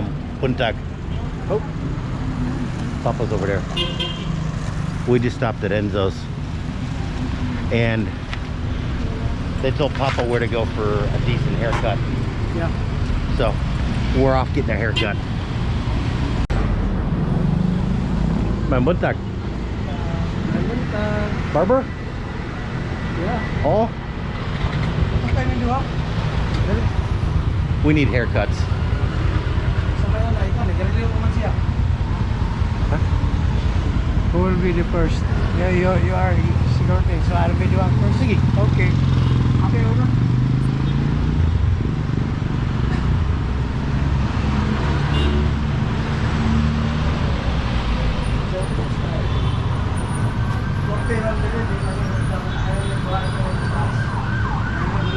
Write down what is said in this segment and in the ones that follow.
my puntag. Oh, Papa's over there. We just stopped at Enzo's, and they told Papa where to go for a decent haircut. Yeah. So we're off getting a haircut. My buntag. uh, Barber? Yeah. Oh, Ano tayo nito ha? we need haircuts. Sa kaya na ikaw, nagkarili ko man siya. Who will be the first? Yeah, you, you are security, so I'll be the one first. Sige. Okay. Okay, uno.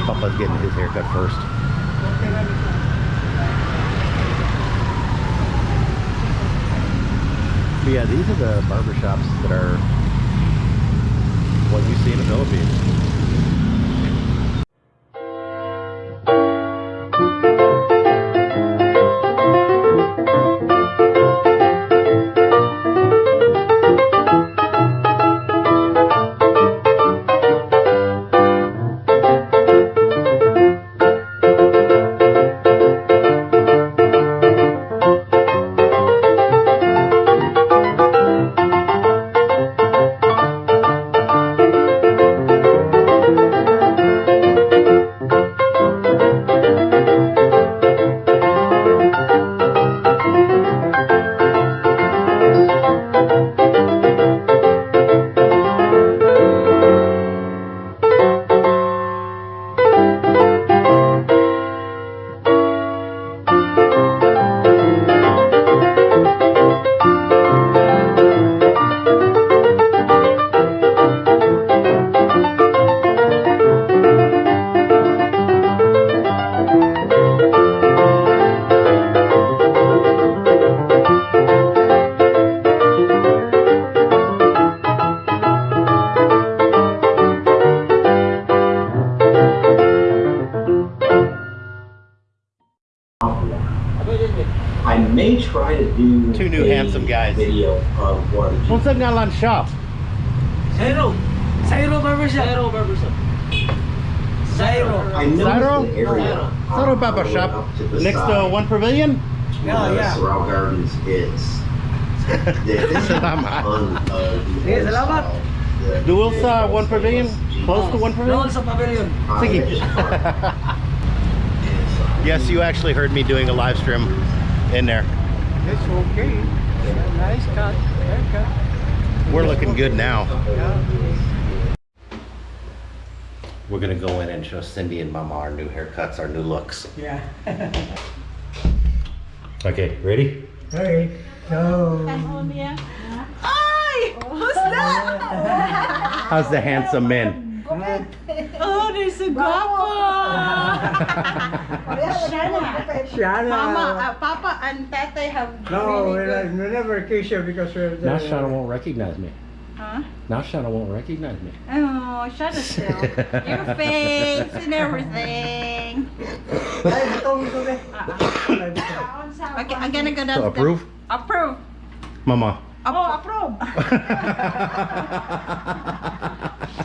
Papa's getting his haircut first. Yeah, these are the barber shops that are what you see in the Philippines. I may try to do Two new a handsome guys. video of one of the Kung saan nga lang shop? Zairo. Zairo Barbershop. Zairo Barbershop. Zairo. I know Cyro? the area. Cyro uh, Barber all the way Shop. up to the Next to side One Pavilion? Yeah, where yeah. Sorrel Gardens is. This is a ton Salamat. of the salamat. Dual sa One Pavilion? Close to One Doon Pavilion? sa pavilion. Sige. there's just park. Yes, you actually heard me doing a live stream in there. It's okay. Nice cut. Haircut. We're looking good now. Yeah. We're gonna go in and show Cindy and Mama our new haircuts, our new looks. Yeah. Okay, ready? Okay. Go. Ay! Who's that? How's the handsome men? Oh, there's a guapo! Shana. Mama, uh, Papa and Tete have No, really we're, good... not- we're never vacation because we're Now Shauna won't recognize me. Huh? Now Shauna won't recognize me. Oh, shut it still. Your face and everything. Okay, I'm gonna go down. So approve? Approve. Mama. Oh, approve.